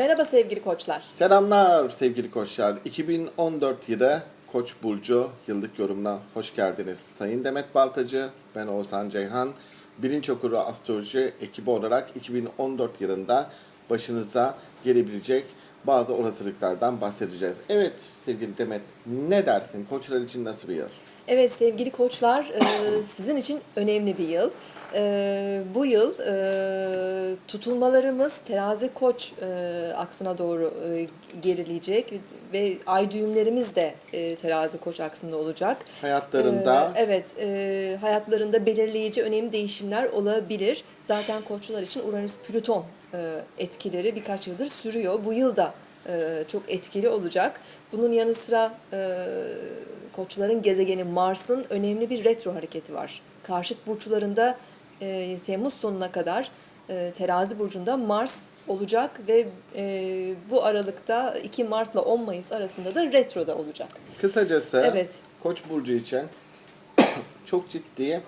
Merhaba sevgili koçlar. Selamlar sevgili koçlar. 2014 yılı Koç Burcu yıllık yorumuna hoş geldiniz. Sayın Demet Baltacı, ben Oğuzhan Ceyhan. Bilinç Okuru Astroloji ekibi olarak 2014 yılında başınıza gelebilecek bazı olasılıklardan bahsedeceğiz. Evet sevgili Demet ne dersin? Koçlar için nasıl bir yıl? Evet sevgili koçlar e, sizin için önemli bir yıl. E, bu yıl e, tutulmalarımız terazi koç aksına doğru gerileyecek ve ay düğümlerimiz de terazi koç aksında olacak. Hayatlarında evet, hayatlarında belirleyici önemli değişimler olabilir. Zaten koçlar için Uranüs-Plüton e, etkileri birkaç yıldır sürüyor. Bu yıl da e, çok etkili olacak. Bunun yanı sıra e, koçların gezegeni Mars'ın önemli bir retro hareketi var. Karşıt burçlarında e, Temmuz sonuna kadar e, terazi burcunda Mars olacak ve e, bu aralıkta 2 Mart'la 10 Mayıs arasında da retroda olacak. kısacası Evet. Koç Burcu için çok ciddi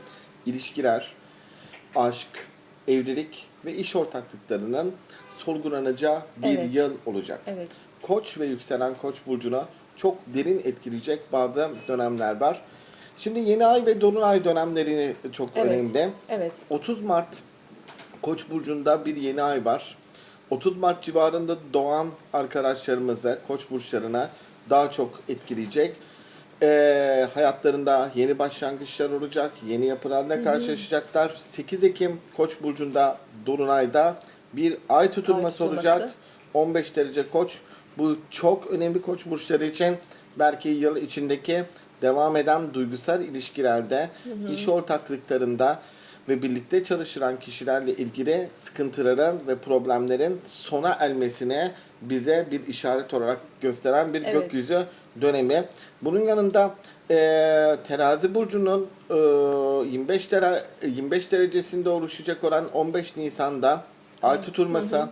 ilişkiler, aşk, evlilik ve iş ortaklıklarının solgulanacağı bir Evet. yıl olacak. Evet. Koç ve yükselen Koç burcuna çok derin etkileyecek bazı dönemler var. Şimdi yeni ay ve dolunay dönemlerini çok Evet. önemli. Evet. 30 Mart Koç burcunda bir yeni ay var. 30 Mart civarında doğan arkadaşlarımızı Koç burçlarına daha çok etkileyecek. Ee, hayatlarında yeni başlangıçlar olacak, yeni yapılarla karşılaşacaklar. 8 Ekim Koç burcunda Dolunay'da bir ay tutulması, Ay tutulması. olacak. 15 derece Koç. Bu çok önemli Koç burçları için. Belki yıl içindeki devam eden duygusal ilişkilerde, iş ortaklıklarında ve birlikte çalışılan kişilerle ilgili sıkıntıların ve problemlerin sona ermesine bize bir işaret olarak gösteren bir Evet. gökyüzü dönemi. Bunun yanında e, terazi burcunun e, 25 dere, 25 derecesinde oluşacak olan 15 Nisan'da ay tutulması,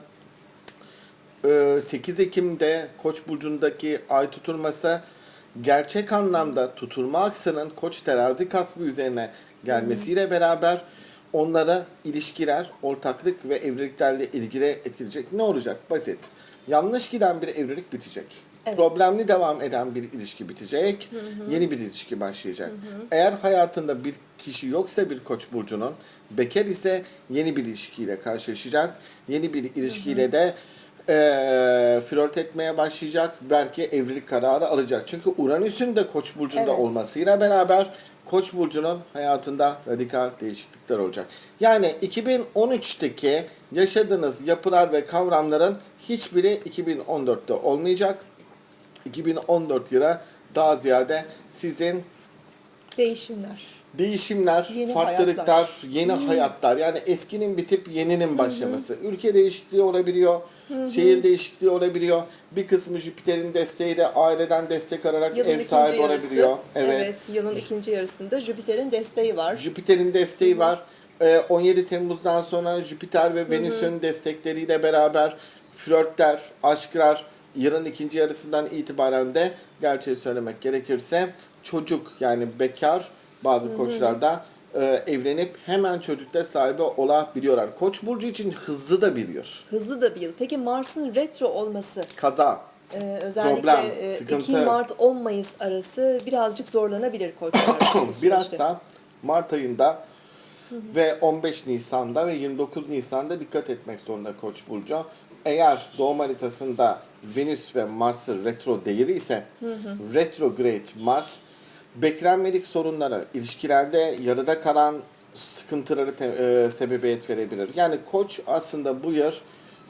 e, 8 Ekim'de Koç burcundaki ay tutulması gerçek anlamda tutulma aksının Koç terazi kasbı üzerine gelmesiyle beraber onlara ilişkiler, ortaklık ve evliliklerle ilgili etkileyecek. Ne olacak? Basit. Yanlış giden bir evlilik bitecek. Evet. Problemli devam eden bir ilişki bitecek. Yeni bir ilişki başlayacak. Eğer hayatında bir kişi yoksa bir koç burcunun bekar ise yeni bir ilişkiyle karşılaşacak. Yeni bir ilişkiyle de eee flört etmeye başlayacak. Belki evlilik kararı alacak. Çünkü Uranüs'ün de koç burcunda Evet. olmasıyla beraber Koç burcunun hayatında radikal değişiklikler olacak. Yani 2013'teki yaşadığınız yapılar ve kavramların hiçbiri 2014'te olmayacak. 2014 yıla daha ziyade sizin Değişimler. Değişimler, Yeni farklılıklar, hayatlar. yeni hayatlar. Yani eskinin bitip yeninin başlaması. Ülke değişikliği olabiliyor, şehir değişikliği olabiliyor. Bir kısmı Jüpiter'in desteğiyle aileden destek alarak Yılın ev sahibi yarısı. olabiliyor. Evet. yılın ikinci yarısında Jüpiter'in desteği var. Jüpiter'in desteği var. Ee, 17 Temmuz'dan sonra Jüpiter ve Venüs'ün destekleriyle beraber flörtler, aşklar yılın ikinci yarısından itibaren de gerçeği söylemek gerekirse çocuk yani bekar bazı koçlarda e, evlenip hemen çocukta sahibi olabiliyorlar. Koç burcu için hızlı da biliyor. Hızlı da yıl. Peki Mars'ın retro olması Kaza. e, özellikle Problem, e, sıkıntı. 2 Mart 10 Mayıs arası birazcık zorlanabilir koçlar. Bilhassa Mart ayında ve 15 Nisan'da ve 29 Nisan'da dikkat etmek zorunda Koç burcu. Eğer doğum haritasında Venüs ve Mars'ı retro değeri ise retrograde Mars beklenmedik sorunlara, ilişkilerde yarıda kalan sıkıntıları e, sebebiyet verebilir. Yani Koç aslında bu yıl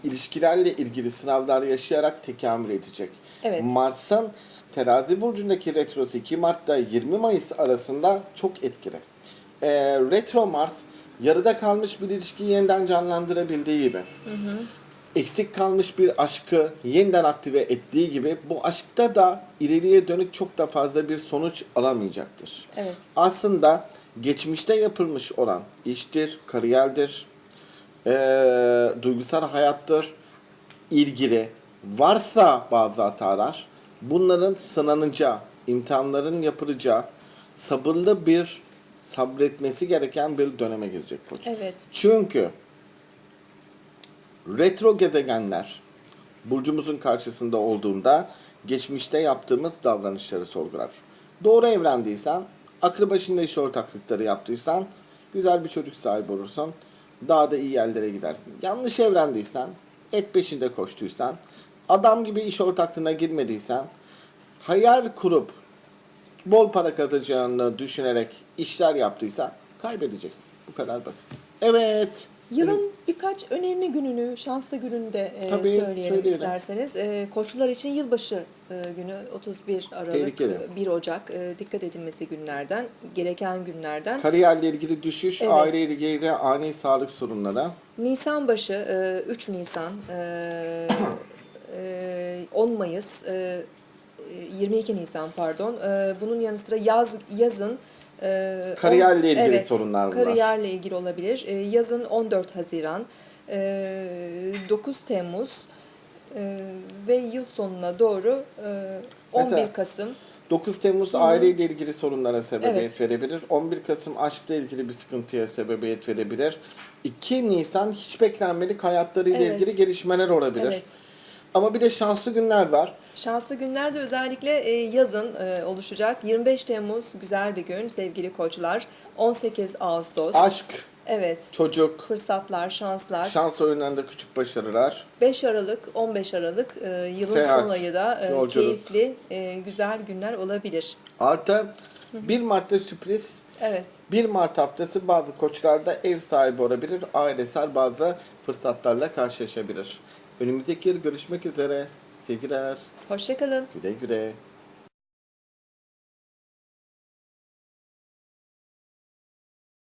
ilişkilerle ilgili sınavlar yaşayarak tekamül edecek. Evet. Mars'ın terazi burcundaki retrosu 2 Mart'ta 20 Mayıs arasında çok etkili. Ee, retro Mars yarıda kalmış bir ilişkiyi yeniden canlandırabildiği gibi. Eksik kalmış bir aşkı yeniden aktive ettiği gibi bu aşkta da ileriye dönük çok da fazla bir sonuç alamayacaktır. Evet. Aslında geçmişte yapılmış olan iştir, kariyerdir, eee, duygusal hayattır, ilgili varsa bazı hatalar bunların sınanacağı, imtihanların yapılacağı sabırlı bir sabretmesi gereken bir döneme girecek koç. Evet. Çünkü retro gezegenler burcumuzun karşısında olduğunda geçmişte yaptığımız davranışları sorgular. Doğru evrendiysen, aklı başında iş ortaklıkları yaptıysan, güzel bir çocuk sahibi olursun, daha da iyi yerlere gidersin. Yanlış evrendiysen, et peşinde koştuysan, adam gibi iş ortaklığına girmediysen, hayal kurup bol para kazanacağını düşünerek işler yaptıysan kaybedeceksin. Bu kadar basit. Evet. Yılın birkaç önemli gününü, şanslı gününü de e, Tabii, söyleyelim söyleyelim. isterseniz. E, koçlular için yılbaşı e, günü 31 Aralık, Tehlikeli. e, 1 Ocak e, dikkat edilmesi günlerden, gereken günlerden. Kariyerle ilgili düşüş, Evet. aileyle ilgili ani sağlık sorunlara. Nisan başı, e, 3 Nisan, e, e, 10 Mayıs, e, e, 22 Nisan pardon. E, Bunun yanı sıra yaz yazın e, Kariyerle ilgili evet, sorunlar bunlar. Kariyerle ilgili olabilir. E, Yazın 14 Haziran, e, 9 Temmuz e, ve yıl sonuna doğru e, 11 Mesela- Kasım. 9 Temmuz aileyle ilgili sorunlara sebebiyet Evet. verebilir. 11 Kasım aşkla ilgili bir sıkıntıya sebebiyet verebilir. 2 Nisan hiç beklenmedik hayatlarıyla Evet. ilgili gelişmeler olabilir. Evet. Ama bir de şanslı günler var. Şanslı günler de özellikle e, yazın e, oluşacak. 25 Temmuz güzel bir gün sevgili koçlar. 18 Ağustos. Aşk, Evet. çocuk, Fırsatlar, şanslar. şans oyunlarında küçük başarılar. 5 Aralık, 15 Aralık e, yılın Seyahat, son ayı da e, yolculuk. keyifli, e, güzel günler olabilir. Artı 1 Mart'ta sürpriz. Evet. 1 Mart haftası bazı koçlarda ev sahibi olabilir, ailesel bazı fırsatlarla karşılaşabilir. Önümüzdeki yıl görüşmek üzere. Sevgiler. Hoşçakalın. Güle güle.